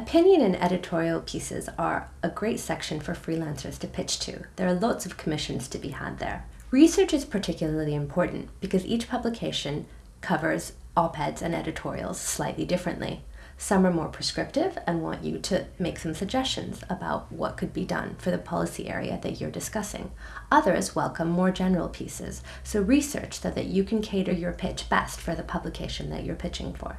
Opinion and editorial pieces are a great section for freelancers to pitch to. There are lots of commissions to be had there. Research is particularly important because each publication covers op-eds and editorials slightly differently. Some are more prescriptive and want you to make some suggestions about what could be done for the policy area that you're discussing. Others welcome more general pieces, so research so that you can cater your pitch best for the publication that you're pitching for.